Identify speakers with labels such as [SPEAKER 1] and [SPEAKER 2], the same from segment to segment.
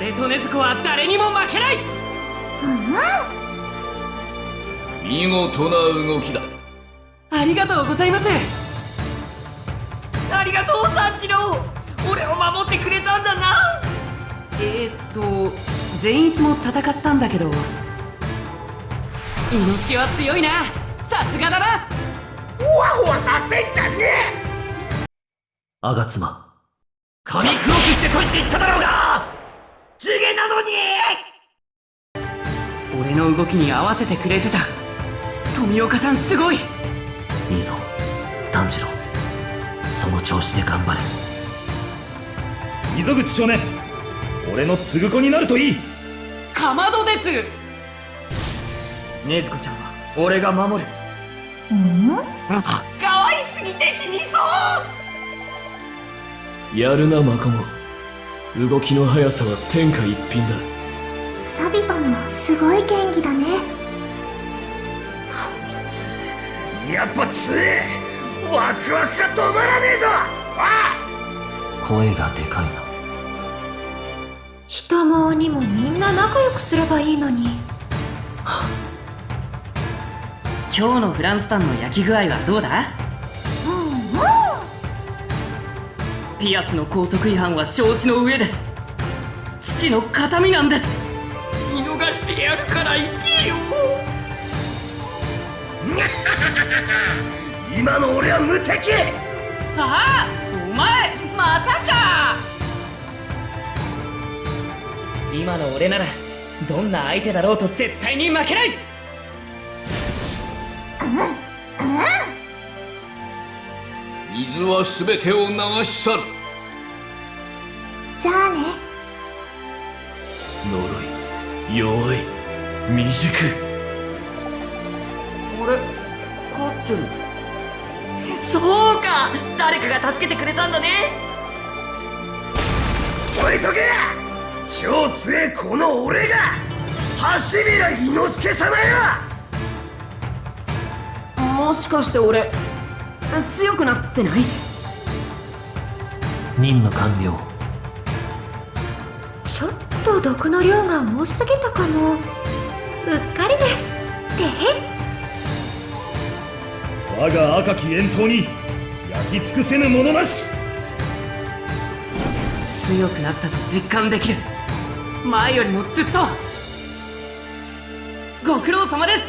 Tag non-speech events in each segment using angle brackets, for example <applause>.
[SPEAKER 1] 俺と禰豆子は誰にも負けない！
[SPEAKER 2] 見事な動きだ。
[SPEAKER 1] ありがとうございます！
[SPEAKER 3] ありがとう三次郎！俺を守ってくれたんだな！
[SPEAKER 1] えー、っと善逸も戦ったんだけど伊之助は強いな！さすがだな！
[SPEAKER 3] ほわほわさせんじゃねえ！
[SPEAKER 4] 吾妻
[SPEAKER 3] 髪黒くしてこいって言っただろうが地毛なのに
[SPEAKER 1] 俺の動きに合わせてくれてた。富岡さんすごい。
[SPEAKER 4] いいぞ。炭治郎。その調子で頑張れ。
[SPEAKER 5] 溝口少年。俺の継ぐ子になるといい。
[SPEAKER 1] かまどです。
[SPEAKER 3] 禰豆子ちゃんは俺が守る。可愛すぎて死にそう。
[SPEAKER 4] やるなマコモ。動きの速さは天下一品だ
[SPEAKER 6] すごい元気だね。
[SPEAKER 3] やっぱ強えワクワクが止まらねえぞ！あ
[SPEAKER 4] 声がでかいな。
[SPEAKER 6] 人も鬼もみんな仲良くすればいいのに。
[SPEAKER 1] 今日のフランスパンの焼き具合はどうだ？ピアスの高速違反は承知の上です。父の形見なんです
[SPEAKER 3] 見逃してやるから行けよ。<laughs> 今の俺は無敵。
[SPEAKER 1] ああお前またか。今の俺ならどんな相手だろうと絶対に負けない。
[SPEAKER 2] 水は全てを流し去る。
[SPEAKER 6] じゃあね。
[SPEAKER 4] 呪い弱い。未熟。
[SPEAKER 1] あれ勝ってる。
[SPEAKER 3] そうか。誰かが助けてくれたんだね。置いとけ超強えこの俺が。橋平伊之助様よ。もしかして俺強くなってない？
[SPEAKER 4] 任務完了。
[SPEAKER 6] ちょっと毒の量が多すぎたかも。うっかりですて？へ
[SPEAKER 5] 我が赤き遠闘に焼き尽くせぬものなし。
[SPEAKER 1] 強くなったと実感できる。前よりもずっと。ご苦労様です。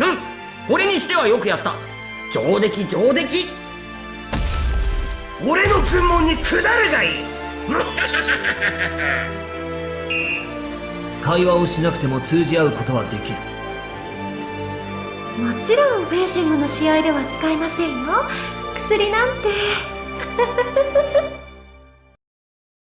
[SPEAKER 3] うん。俺にしてはよくやった。上出来上出来俺の軍門に下るがいい。<laughs>
[SPEAKER 4] 会話をしなくても通じ合うことはできる。
[SPEAKER 6] もちろんフェンシングの試合では使いませんよ。薬なんて <laughs>